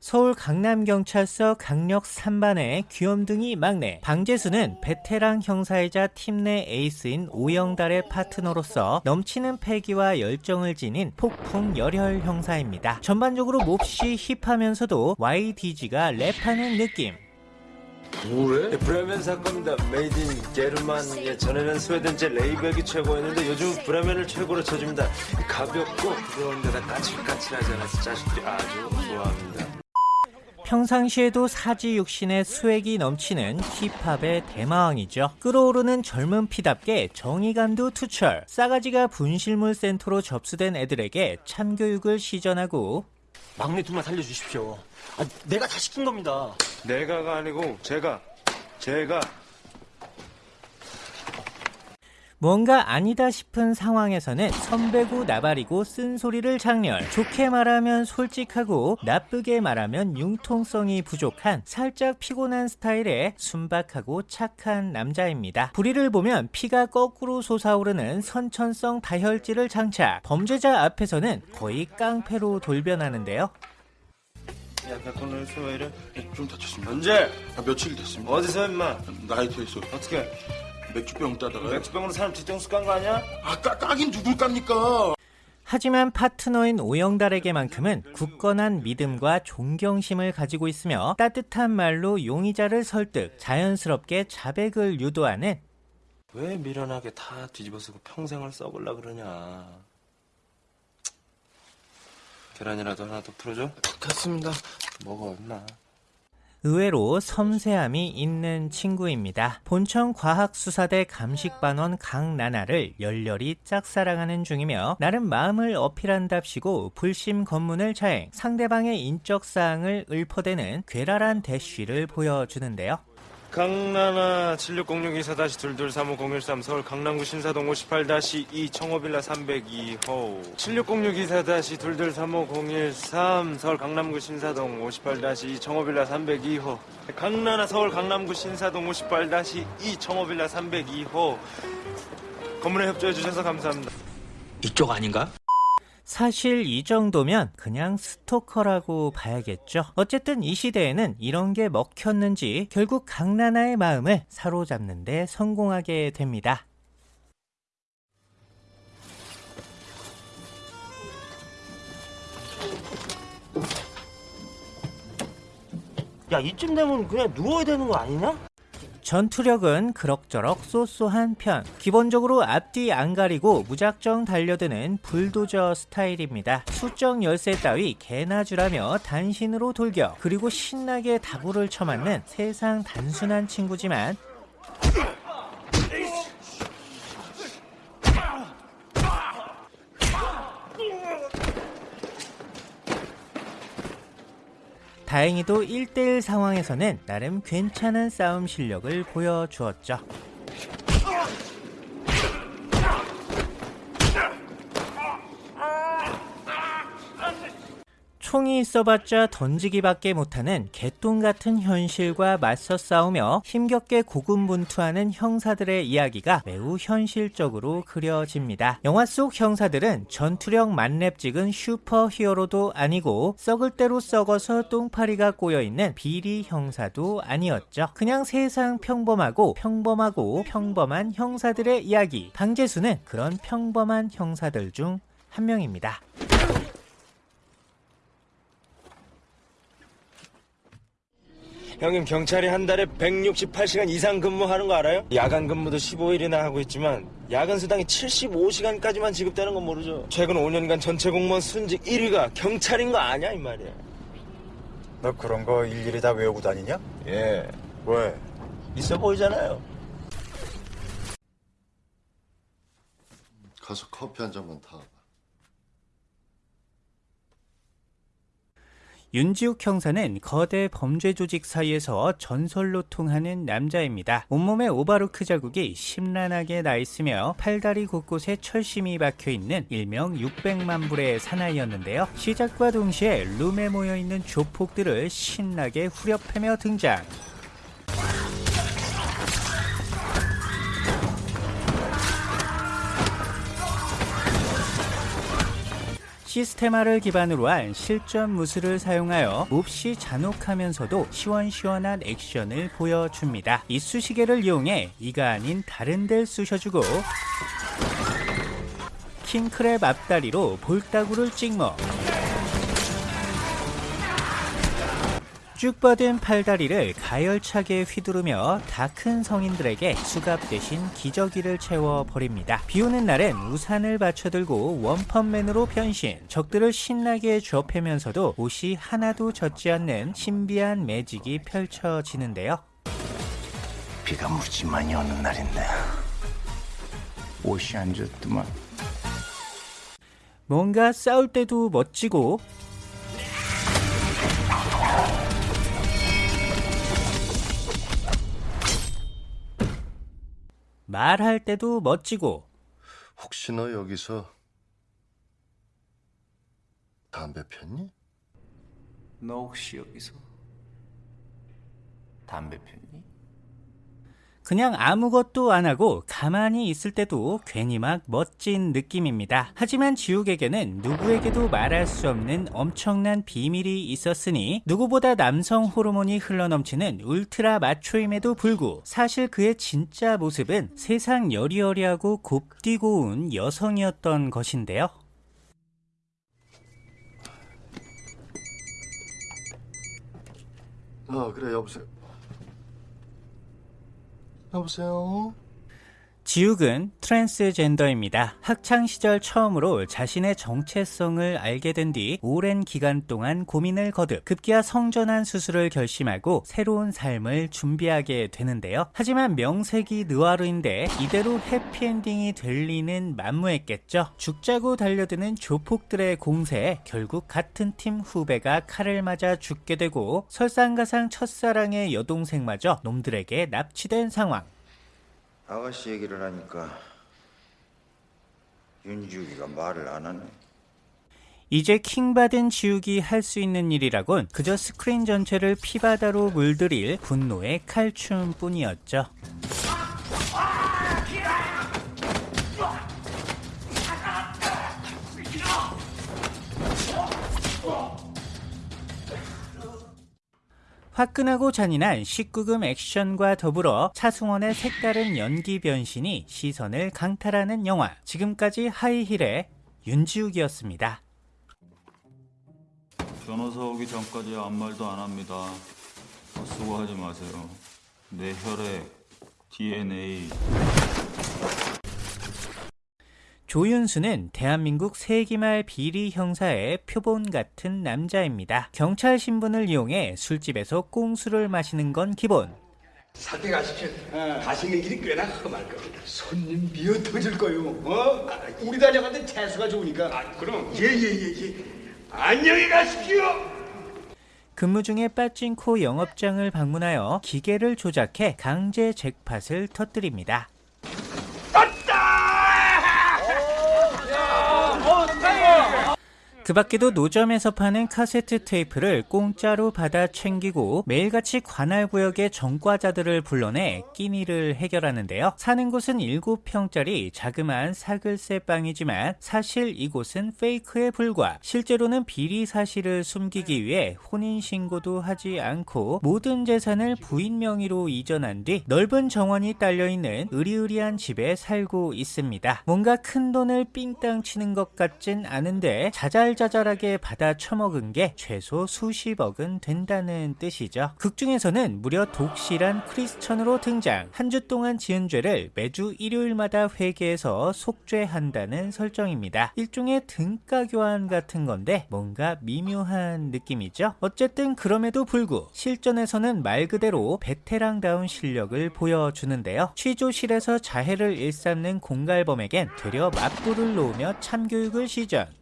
서울 강남경찰서 강력 3반의 귀염둥이 막내 방재수는 베테랑 형사이자 팀 내 에이스인 오영달의 파트너로서 넘치는 패기와 열정을 지닌 폭풍 열혈 형사입니다. 전반적으로 몹시 hip하면서도 YDG가 랩하는 느낌 뭐래? 예, 브레멘 사건입니다. made in 게르만. 예, 전에는 스웨덴제 레이백이 최고였는데 요즘 브레멘을 최고로 쳐줍니다. 가볍고 부드러운 데다 까칠까칠하지 않아서 자식들이 아주 좋아합니다. 평상시에도 사지육신의 스웩이 넘치는 힙합의 대마왕이죠. 끌어오르는 젊은 피답게 정의감도 투철. 싸가지가 분실물 센터로 접수된 애들에게 참교육을 시전하고 막내 둘만 살려주십시오. 아, 내가 다 시킨 겁니다. 내가가 아니고 제가, 제가. 뭔가 아니다 싶은 상황에서는 선배고 나발이고 쓴소리를 장렬 좋게 말하면 솔직하고 나쁘게 말하면 융통성이 부족한 살짝 피곤한 스타일의 순박하고 착한 남자입니다 불의를 보면 피가 거꾸로 솟아오르는 선천성 다혈질을 장착 범죄자 앞에서는 거의 깡패로 돌변하는데요 야, 백건을 왜 이래? 좀 다쳤습니다. 언제? 아, 며칠 됐습니다. 어디서 임마? 나이트에서 어떻게? 맥주병 따다가 맥주병으로 사람 뒤통수 깐 거 아니야? 아, 까, 까긴 누굴 깝니까? 하지만 파트너인 오영달에게만큼은 굳건한 믿음과 존경심을 가지고 있으며 따뜻한 말로 용의자를 설득, 자연스럽게 자백을 유도하는 왜 미련하게 다 뒤집어쓰고 평생을 썩을라 그러냐. 계란이라도 하나 더 풀어줘? 됐습니다. 먹어, 임마. 의외로 섬세함이 있는 친구입니다. 본청 과학수사대 감식반원 강나나를 열렬히 짝사랑하는 중이며 나름 마음을 어필한답시고 불심 검문을 차행 상대방의 인적 사항을 읊어대는 괴랄한 대쉬를 보여주는데요. 강나나 760624-22350113 서울 강남구 신사동 58-2 청호빌라 302호 760624-22350113 서울 강남구 신사동 58-2 청호빌라 302호 강나나 서울 강남구 신사동 58-2 청호빌라 302호 건물에 협조해 주셔서 감사합니다. 이쪽 아닌가? 사실 이 정도면 그냥 스토커라고 봐야겠죠. 어쨌든 이 시대에는 이런 게 먹혔는지 결국 강나나의 마음을 사로잡는데 성공하게 됩니다. 야, 이쯤 되면 그냥 누워야 되는 거 아니냐? 전투력은 그럭저럭 쏘쏘한 편. 기본적으로 앞뒤 안 가리고 무작정 달려드는 불도저 스타일입니다. 수적 열쇠 따위 개나 주라며 단신으로 돌격. 그리고 신나게 다구를 쳐맞는 세상 단순한 친구지만 다행히도 1대1 상황에서는 나름 괜찮은 싸움 실력을 보여주었죠. 총이 있어봤자 던지기밖에 못하는 개똥 같은 현실과 맞서 싸우며 힘겹게 고군분투하는 형사들의 이야기가 매우 현실적으로 그려집니다. 영화 속 형사들은 전투력 만렙 찍은 슈퍼 히어로도 아니고 썩을 대로 썩어서 똥파리가 꼬여있는 비리 형사도 아니었죠. 그냥 세상 평범하고 평범하고 평범한 형사들의 이야기. 방재수는 그런 평범한 형사들 중 한 명입니다. 형님 경찰이 한 달에 168시간 이상 근무하는 거 알아요? 야간 근무도 15일이나 하고 있지만 야간 수당이 75시간까지만 지급되는 건 모르죠. 최근 5년간 전체 공무원 순직 1위가 경찰인 거 아냐 이 말이야. 너 그런 거 일일이 다 외우고 다니냐? 예, 왜? 있어 보이잖아요. 가서 커피 한 잔만 타. 윤지욱 형사는 거대 범죄 조직 사이에서 전설로 통하는 남자입니다. 온몸에 오바로크 자국이 심란하게 나 있으며 팔다리 곳곳에 철심이 박혀 있는 일명 600만 불의 사나이였는데요. 시작과 동시에 룸에 모여 있는 조폭들을 신나게 후려패며 등장. 시스테마를 기반으로 한 실전 무술을 사용하여 몹시 잔혹하면서도 시원시원한 액션을 보여줍니다. 이 수시개를 이용해 이가 아닌 다른 데를 쑤셔주고 킹크랩 앞다리로 볼따구를 찍먹 쭉 뻗은 팔다리를 가열차게 휘두르며 다 큰 성인들에게 수갑 대신 기저귀를 채워버립니다. 비 오는 날엔 우산을 받쳐들고 원펀맨으로 변신 적들을 신나게 쥐어패면서도 옷이 하나도 젖지 않는 신비한 매직이 펼쳐지는데요. 비가 무지 많이 오는 날인데 옷이 안 젖더만 뭔가 싸울 때도 멋지고 말할 때도 멋지고 혹시 너 여기서 담배 폈니? 너 혹시 여기서 담배 폈니? 그냥 아무것도 안 하고 가만히 있을 때도 괜히 막 멋진 느낌입니다. 하지만 지욱에게는 누구에게도 말할 수 없는 엄청난 비밀이 있었으니 누구보다 남성 호르몬이 흘러넘치는 울트라 마초임에도 불구 사실 그의 진짜 모습은 세상 여리여리하고 곱디고 운 여성이었던 것인데요. 어 그래 여보세요 여보세요 지욱은 트랜스젠더입니다. 학창 시절 처음으로 자신의 정체성을 알게 된 뒤 오랜 기간 동안 고민을 거듭 급기야 성전환 수술을 결심하고 새로운 삶을 준비하게 되는데요. 하지만 명색이 느와르인데 이대로 해피엔딩이 될 리는 만무했겠죠. 죽자고 달려드는 조폭들의 공세에 결국 같은 팀 후배가 칼을 맞아 죽게 되고 설상가상 첫사랑의 여동생마저 놈들에게 납치된 상황. 아가씨 얘기를 하니까 윤주기가 말을 안 하네. 이제 킹받은 지우기 할수 있는 일이라곤 그저 스크린 전체를 피바다로 물들일 분노의 칼춤 뿐이었죠. 화끈하고 잔인한 19금 액션과 더불어 차승원의 색다른 연기 변신이 시선을 강탈하는 영화. 지금까지 하이힐의 윤지욱이었습니다. 변호사 오기 전까지 아무 말도 안 합니다. 수고하지 마세요. 내 혈액, DNA, 조윤수는 대한민국 세기말 비리 형사의 표본 같은 남자입니다. 경찰 신분을 이용해 술집에서 꽁수를 마시는 건 기본. 사대 가십시오. 가시는 길이 꽤나 험할 겁니다. 손님 미어 터질 거요. 어? 우리 다녀간데 태수가 좋으니까. 아, 그럼. 예예예 예, 예. 안녕히 가십시오. 근무 중에 빠진코 영업장을 방문하여 기계를 조작해 강제 잭팟을 터뜨립니다. 그 밖에도 노점에서 파는 카세트 테이프를 공짜로 받아 챙기고 매일같이 관할 구역의 전과자들을 불러내 끼니를 해결하는데요. 사는 곳은 7평짜리 자그마한 사글세 빵이지만 사실 이곳은 페이크에 불과 실제로는 비리 사실을 숨기기 위해 혼인신고도 하지 않고 모든 재산을 부인 명의로 이전한 뒤 넓은 정원이 딸려있는 으리으리한 집에 살고 있습니다. 뭔가 큰 돈을 삥땅 치는 것 같진 않은데 자잘자 잘하게 받아 처먹은 게 최소 수십억은 된다는 뜻이죠. 극 중에서는 무려 독실한 크리스천으로 등장. 한 주 동안 지은 죄를 매주 일요일마다 회개해서 속죄한다는 설정입니다. 일종의 등가 교환 같은 건데 뭔가 미묘한 느낌이죠. 어쨌든 그럼에도 불구 실전에서는 말 그대로 베테랑다운 실력을 보여주는데요. 취조실에서 자해를 일삼는 공갈범에겐 되려 맞불을 놓으며 참교육을 시전.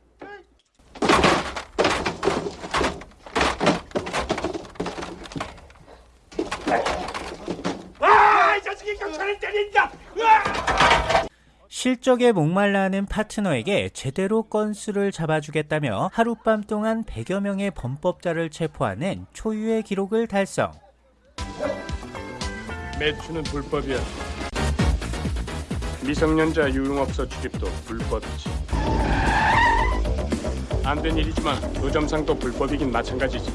실적에 목말라 하는 파트너에게 제대로 건수를 잡아주겠다며 하룻밤 동안 100여 명의 범법자를 체포하는 초유의 기록을 달성. 매추는 불법이야. 미성년자 유흥업소 출입도 불법이지. 안 된 일이지만 의점상 또 불법이긴 마찬가지지.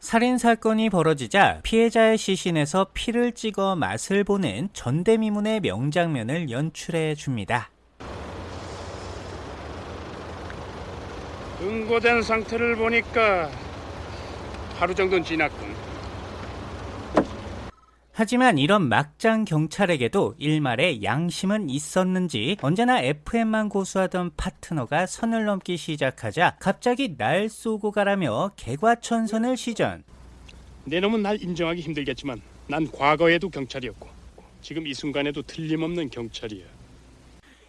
살인 사건이 벌어지자 피해자의 시신에서 피를 찍어 맛을 보는 전대미문의 명장면을 연출해 줍니다. 응고된 상태를 보니까 하루 정도는 지났군. 하지만 이런 막장 경찰에게도 일말의 양심은 있었는지 언제나 FM만 고수하던 파트너가 선을 넘기 시작하자 갑자기 날 쏘고 가라며 개과천선을 시전. 내 놈은 날 인정하기 힘들겠지만 난 과거에도 경찰이었고 지금 이 순간에도 틀림없는 경찰이야.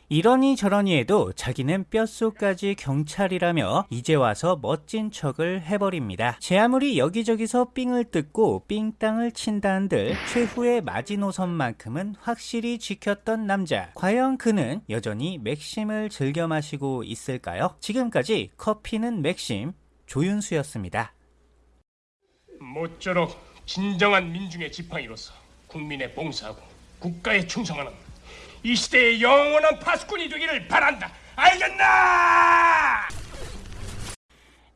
이러니 저러니 해도 자기는 뼛속까지 경찰이라며 이제 와서 멋진 척을 해버립니다. 제 아무리 여기저기서 삥을 뜯고 삥땅을 친다 한들 최후의 마지노선만큼은 확실히 지켰던 남자. 과연 그는 여전히 맥심을 즐겨 마시고 있을까요? 지금까지 커피는 맥심 조윤수였습니다. 모쪼록 진정한 민중의 지팡이로서 국민에 봉사하고 국가에 충성하는 이 시대의 영원한 파수꾼이 되기를 바란다. 알겠나?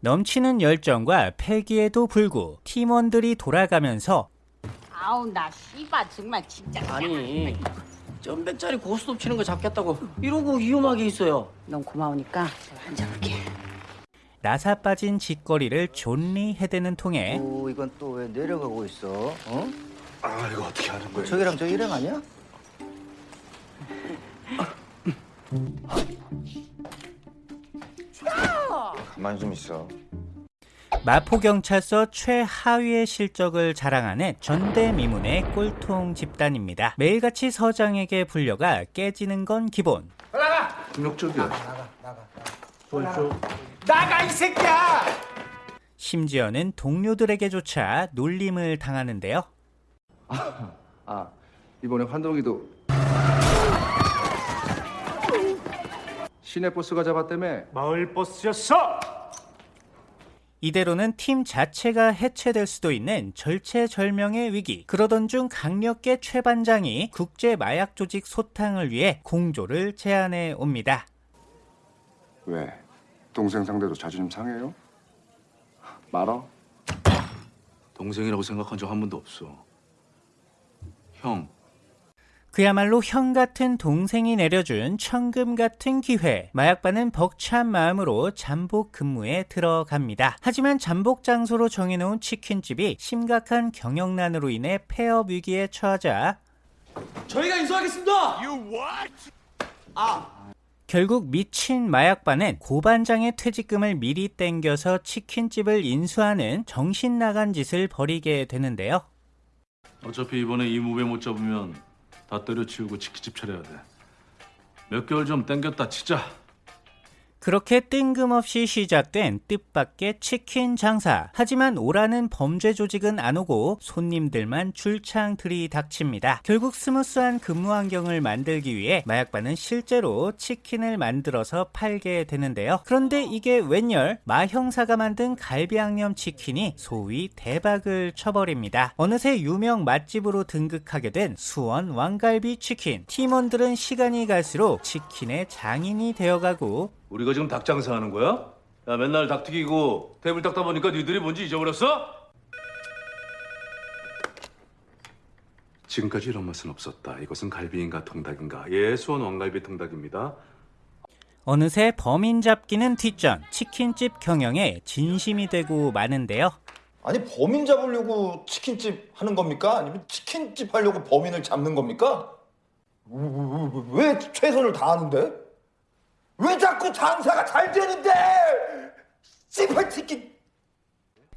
넘치는 열정과 패기에도 불구 팀원들이 돌아가면서 아우 나 씨발 정말 진짜 아니 점백짜리 고스톱 치는 거 잡겠다고 이러고 위험하게 있어요. 넌 고마우니까 할게 나사 빠진 짓거리를 존리 헤드는 통해 오 이건 또 왜 내려가고 있어? 어? 아 이거 어떻게 하는 거야? 저기랑 저 일행 아니야? 가만 좀 있어. 마포경찰서 최하위의 실적을 자랑하는 전대미문의 꼴통 집단입니다. 매일같이 서장에게 불려가 깨지는 건 기본. 폭력적이야. 나가 이 새끼야! 심지어는 동료들에게조차 놀림을 당하는데요. 아 이번에 환동이도 시내 버스가 잡았다며 마을 버스였어. 이대로는 팀 자체가 해체될 수도 있는 절체절명의 위기. 그러던 중 강력계 최 반장이 국제 마약 조직 소탕을 위해 공조를 제안해 옵니다. 왜 동생 상대로 자존심 상해요? 말어 동생이라고 생각한 적 한 번도 없어. 형, 그야말로 형 같은 동생이 내려준 천금 같은 기회. 마약반은 벅찬 마음으로 잠복 근무에 들어갑니다. 하지만 잠복 장소로 정해놓은 치킨집이 심각한 경영난으로 인해 폐업 위기에 처하자 저희가 인수하겠습니다. 결국 미친 마약반은 고반장의 퇴직금을 미리 땡겨서 치킨집을 인수하는 정신 나간 짓을 벌이게 되는데요. 어차피 이번에 이 무배 못 잡으면 다 때려치우고 치킨집 차려야 돼. 몇 개월 좀 땡겼다 치자. 그렇게 뜬금없이 시작된 뜻밖의 치킨 장사. 하지만 오라는 범죄 조직은 안 오고 손님들만 줄창 들이닥칩니다. 결국 스무스한 근무 환경을 만들기 위해 마약반은 실제로 치킨을 만들어서 팔게 되는데요. 그런데 이게 웬열 마 형사가 만든 갈비 양념 치킨이 소위 대박을 쳐버립니다. 어느새 유명 맛집으로 등극하게 된 수원 왕갈비 치킨. 팀원들은 시간이 갈수록 치킨의 장인이 되어가고 우리가 지금 닭 장사하는 거야? 야 맨날 닭 튀기고 테이블 닦다 보니까 니들이 뭔지 잊어버렸어? 지금까지 이런 맛은 없었다. 이것은 갈비인가 통닭인가? 예, 수원 왕갈비 통닭입니다. 어느새 범인 잡기는 뒷전, 치킨집 경영에 진심이 되고 마는데요. 아니 범인 잡으려고 치킨집 하는 겁니까? 아니면 치킨집 하려고 범인을 잡는 겁니까? 왜, 최선을 다하는데? 왜 자꾸 장사가 잘 되는데? 씨발 치킨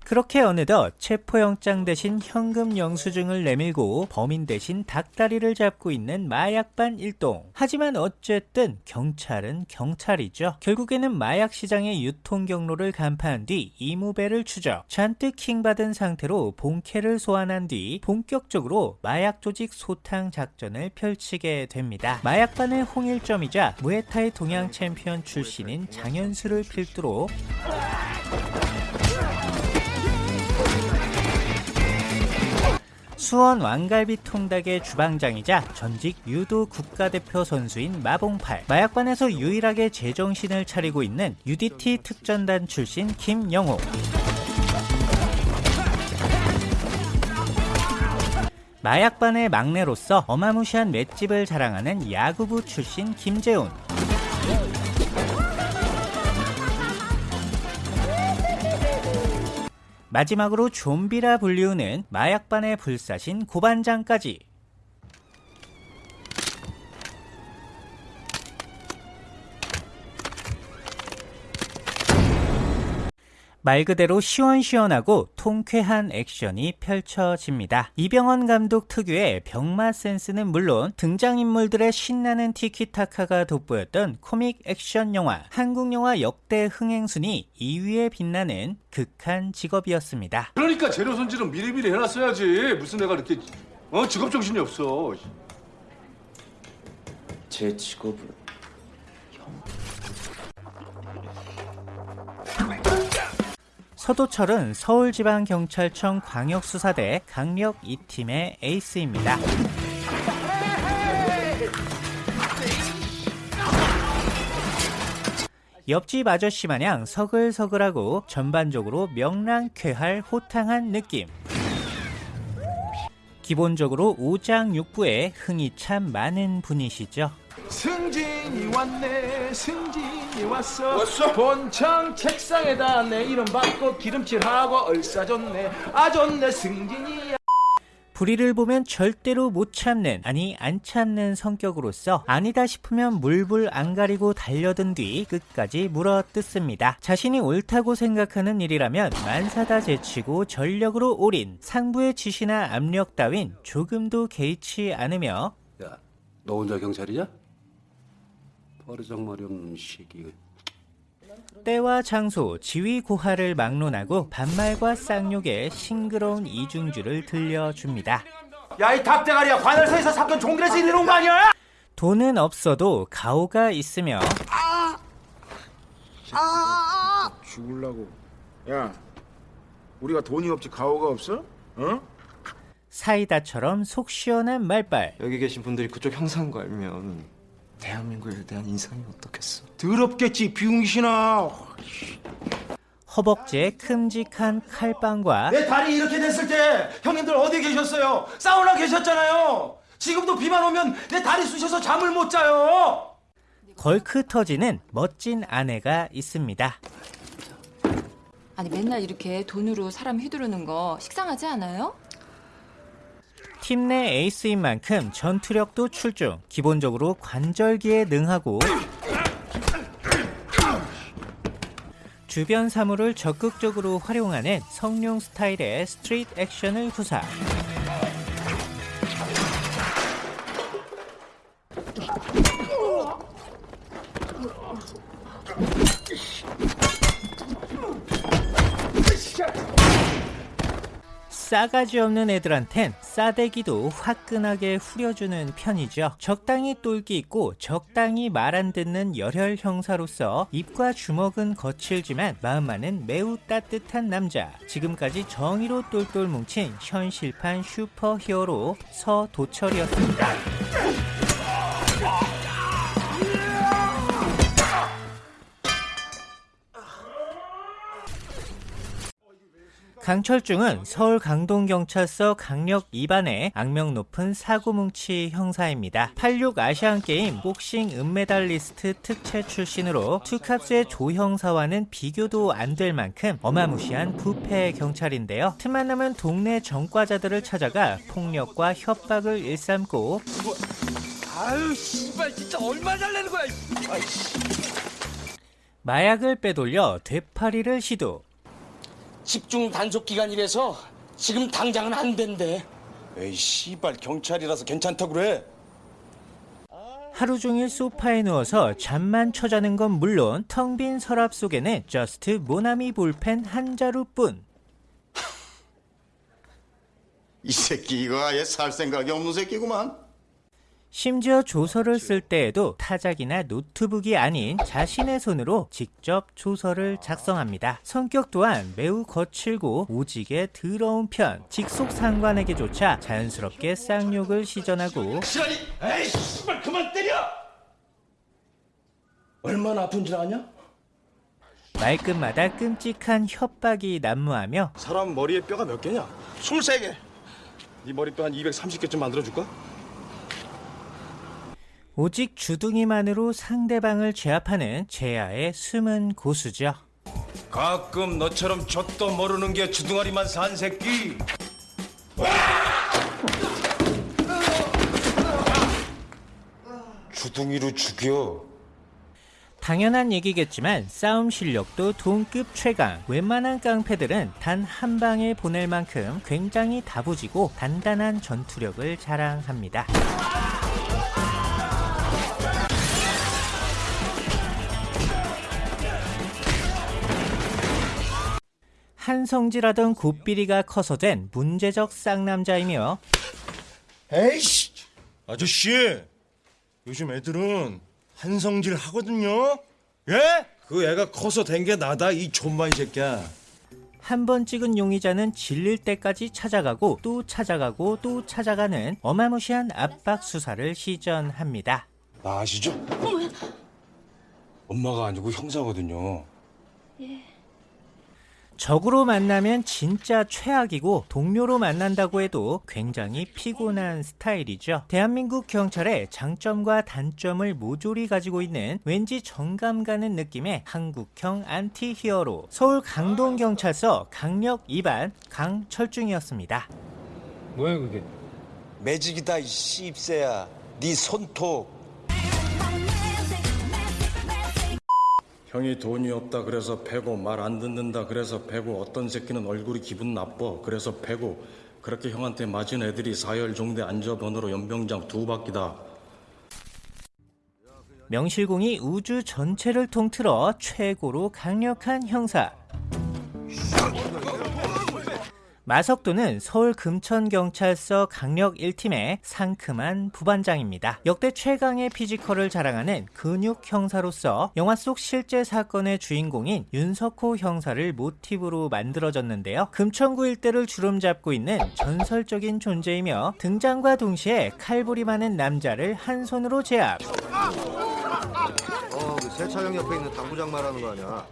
그렇게 어느덧 체포영장 대신 현금 영수증을 내밀고 범인 대신 닭다리를 잡고 있는 마약반 일동. 하지만 어쨌든 경찰은 경찰이죠. 결국에는 마약 시장의 유통 경로를 간파한 뒤 이무배를 추적. 잔뜩 킹받은 상태로 본캐를 소환한 뒤 본격적으로 마약 조직 소탕 작전을 펼치게 됩니다. 마약반의 홍일점이자 무에타이 동양 챔피언 출신인 장현수를 필두로 수원 왕갈비 통닭의 주방장이자 전직 유도 국가대표 선수인 마봉팔. 마약반에서 유일하게 제정신을 차리고 있는 UDT 특전단 출신 김영호. 마약반의 막내로서 어마무시한 맷집을 자랑하는 야구부 출신 김재훈 마지막으로 좀비라 불리우는 마약반의 불사신 고반장까지 말 그대로 시원시원하고 통쾌한 액션이 펼쳐집니다. 이병헌 감독 특유의 병맛 센스는 물론 등장인물들의 신나는 티키타카가 돋보였던 코믹 액션 영화 한국 영화 역대 흥행 순위 2위에 빛나는 극한 직업이었습니다. 그러니까 재료 손질은 미리미리 해놨어야지. 무슨 내가 이렇게 어 직업 정신이 없어. 제 직업은 서도철은 서울지방경찰청 광역수사대 강력 2팀의 에이스입니다. 옆집 아저씨 마냥 서글서글하고 전반적으로 명랑쾌할 호탕한 느낌. 기본적으로 오장육부에 흥이 참 많은 분이시죠. 승진이 왔네 승진이 왔어 왔어 본청 책상에다 내 이름 받고 기름칠하고 얼싸줬네 아 좋네 승진이야 불의를 보면 절대로 못 참는 아니 안 참는 성격으로서 아니다 싶으면 물불 안 가리고 달려든 뒤 끝까지 물어뜯습니다. 자신이 옳다고 생각하는 일이라면 만사다 제치고 전력으로 올인 상부의 지시나 압력 따윈 조금도 개의치 않으며 야, 너 혼자 경찰이냐? 버르장머리 없는 시기. 때와 장소, 지위 고하를 막론하고 반말과 쌍욕에 싱그러운 이중주를 들려줍니다. 야이 닭대가리야 관할서에서 사건 종결해서 이러는 거 아니야? 돈은 없어도 가오가 있으며 죽을라고 야 우리가 돈이 없지 가오가 없어? 어? 사이다처럼 속 시원한 말빨 여기 계신 분들이 그쪽 형사인 거 알면 대한민국에 대한 인상이 어떻겠어? 더럽겠지 비웅신아 허벅지에 큼직한 칼빵과 내 다리 이렇게 됐을 때 형님들 어디 계셨어요? 사우나 계셨잖아요 지금도 비만 오면 내 다리 쑤셔서 잠을 못 자요 걸크 터지는 멋진 아내가 있습니다. 아니 맨날 이렇게 돈으로 사람 휘두르는 거 식상하지 않아요? 팀 내 에이스인 만큼 전투력도 출중, 기본적으로 관절기에 능하고 주변 사물을 적극적으로 활용하는 성룡 스타일의 스트릿 액션을 구사. 싸가지 없는 애들한텐 싸대기도 화끈하게 후려주는 편이죠. 적당히 똘기 있고 적당히 말 안 듣는 열혈 형사로서 입과 주먹은 거칠지만 마음만은 매우 따뜻한 남자. 지금까지 정의로 똘똘 뭉친 현실판 슈퍼 히어로 서도철이었습니다. 강철중은 서울 강동경찰서 강력 2반의 악명 높은 사고뭉치 형사입니다. 86 아시안게임 복싱 은메달리스트 특채 출신으로 투캅스의 조 형사와는 비교도 안 될 만큼 어마무시한 부패 경찰인데요. 틈만 나면 동네 전과자들을 찾아가 폭력과 협박을 일삼고 아유 씨발 진짜 얼마 잘내는 거야 아이씨. 마약을 빼돌려 되팔이를 시도 집중 단속 기간이라서 지금 당장은 안 된대. 에이 씨발 경찰이라서 괜찮다 그래. 하루 종일 소파에 누워서 잠만 쳐자는 건 물론 텅 빈 서랍 속에는 just 모나미 볼펜 한 자루뿐. 이 새끼 이거 아예 살 생각이 없는 새끼구만. 심지어 조서를 쓸 때에도 타작이나 노트북이 아닌 자신의 손으로 직접 조서를 작성합니다. 성격 또한 매우 거칠고 오직에 더러운 편, 직속 상관에게조차 자연스럽게 쌍욕을 시전하고 시라니 에이 씨발 그만 때려 얼마나 아픈 줄 아냐? 말끝마다 끔찍한 협박이 난무하며 사람 머리에 뼈가 몇 개냐? 23개. 네 머리뼈 한 230개쯤 만들어줄까? 오직 주둥이만으로 상대방을 제압하는 제야의 숨은 고수죠. 가끔 너처럼 젖도 모르는 게 주둥아리만 산 새끼 주둥이로 죽여 당연한 얘기겠지만 싸움 실력도 동급 최강 웬만한 깡패들은 단 한 방에 보낼 만큼 굉장히 다부지고 단단한 전투력을 자랑합니다. 한성질하던 곱비리가 커서 된 문제적 쌍남자이며 에이씨! 아저씨! 요즘 애들은 한성질 하거든요? 예? 그 애가 커서 된 게 나다, 이 존마 이 새끼야. 한 번 찍은 용의자는 질릴 때까지 찾아가고 또 찾아가고 또 찾아가는 어마무시한 압박 수사를 시전합니다. 나 아시죠? 엄마가 아니고 형사거든요 적으로 만나면 진짜 최악이고 동료로 만난다고 해도 굉장히 피곤한 스타일이죠. 대한민국 경찰의 장점과 단점을 모조리 가지고 있는 왠지 정감 가는 느낌의 한국형 anti hero 서울 강동경찰서 강력 2반 강철중이었습니다. 뭐야 그게? 매직이다 이 씹새야 네 손톱 형이 돈이 없다 그래서 패고 말 안 듣는다 그래서 패고 어떤 새끼는 얼굴이 기분 나빠 그래서 패고 그렇게 형한테 맞은 애들이 사열 종대 앉아번호로 연병장 두 바퀴다 명실공히 우주 전체를 통틀어 최고로 강력한 형사. 마석도는 서울 금천경찰서 강력 1팀의 상큼한 부반장입니다. 역대 최강의 피지컬을 자랑하는 근육 형사로서 영화 속 실제 사건의 주인공인 윤석호 형사를 모티브로 만들어졌는데요. 금천구 일대를 주름잡고 있는 전설적인 존재이며 등장과 동시에 칼부림하는 남자를 한 손으로 제압. 어, 그 세차장 옆에 있는 당구장 말하는 거 아니야?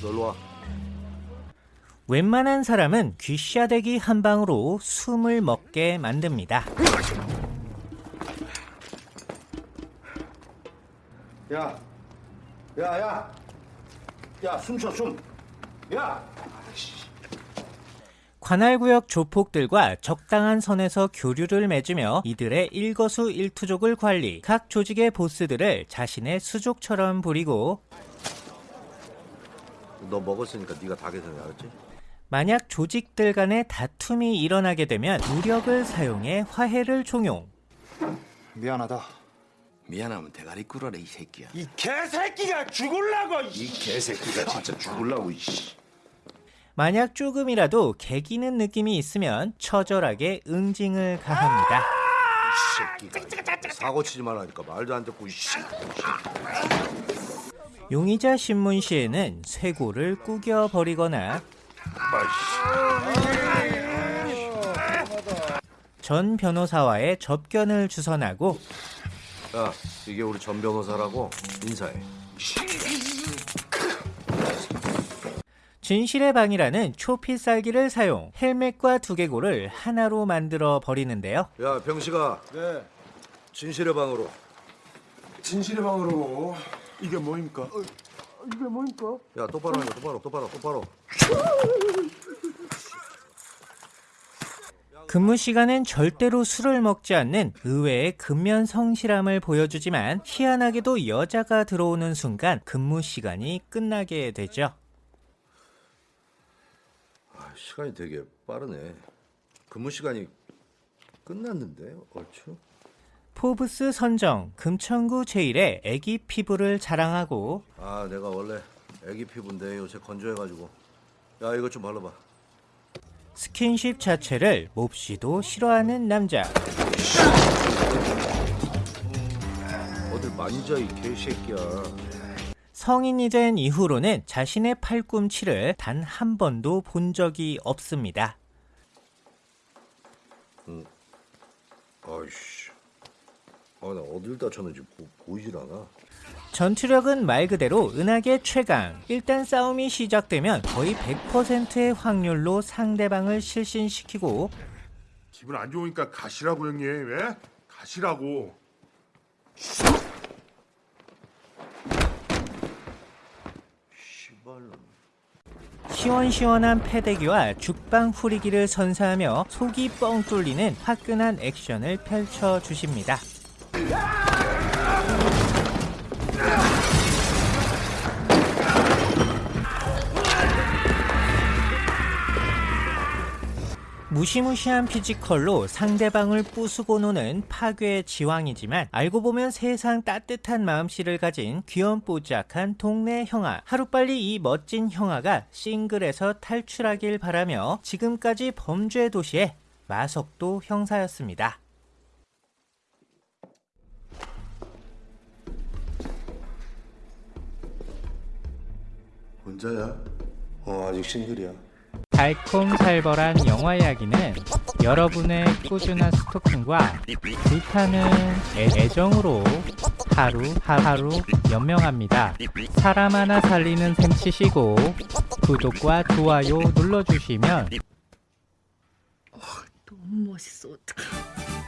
놀러 와. 웬만한 사람은 귀샤대기 한 방으로 숨을 먹게 만듭니다. 야, 야, 야, 야, 숨 쉬어, 숨. 야, 관할구역 조폭들과 적당한 선에서 교류를 맺으며 이들의 일거수 일투족을 관리, 각 조직의 보스들을 자신의 수족처럼 부리고 너 먹었으니까 네가 다 계산해, 알았지? 만약 조직들 간의 다툼이 일어나게 되면 무력을 사용해 화해를 종용. 미안하다. 미안하면 대가리 꿇어라 이 새끼야 이 개새끼가 죽을라고 이 개새끼가 진짜 죽을라고 이씨. 만약 조금이라도 개기는 느낌이 있으면 처절하게 응징을 가합니다. 이 새끼가 사고 치지 말라니까 말도 안 듣고 이씨. 용의자 신문 시에는 쇄골을 구겨버리거나 전 변호사와의 접견을 주선하고 야, 이게 우리 전 변호사라고 인사해. 진실의 방이라는 초필살기를 사용 헬멧과 두개골을 하나로 만들어 버리는데요. 야, 병식아. 네 진실의 방으로. 진실의 방으로 이게 뭐입니까? 이게 뭐입니까? 야, 똑바로 하는 거, 똑바로, 똑바로, 똑바로. 근무 시간엔 절대로 술을 먹지 않는 의외의 근면 성실함을 보여주지만 희한하게도 여자가 들어오는 순간 근무 시간이 끝나게 되죠. 아, 시간이 되게 빠르네. 근무 시간이 끝났는데 얼추? 포브스 선정 금천구 제1의 애기 피부를 자랑하고 아, 내가 원래 애기 피부인데 요새 건조해가지고. 야, 이것 좀 발라봐. 스킨십 자체를 몹시도 싫어하는 남자. 어딜 만져 이 개새끼야. 성인이 된 이후로는 자신의 팔꿈치를 단 한 번도 본 적이 없습니다. 아이씨. 아, 나 어딜 다쳤는지 보, 보이질 않아. 전투력은 말 그대로 은하계 최강. 일단 싸움이 시작되면 거의 100%의 확률로 상대방을 실신시키고 기분 안 좋으니까 가시라고 형님. 왜? 가시라고. 시원시원한 패대기와 죽방 후리기를 선사하며 속이 뻥 뚫리는 화끈한 액션을 펼쳐주십니다. 무시무시한 피지컬로 상대방을 부수고 노는 파괴의 제왕이지만 알고 보면 세상 따뜻한 마음씨를 가진 귀염뽀짝한 동네 형아 하루빨리 이 멋진 형아가 싱글에서 탈출하길 바라며 지금까지 범죄 도시의 마석도 형사였습니다. 혼자야? 어, 아직 싱글이야. 달콤살벌한 영화 이야기는 여러분의 꾸준한 스토킹과 불타는 애- 애정으로 하루 하루 연명합니다. 사람 하나 살리는 셈 치시고 구독과 좋아요 눌러주시면 너무 멋있어 어떡해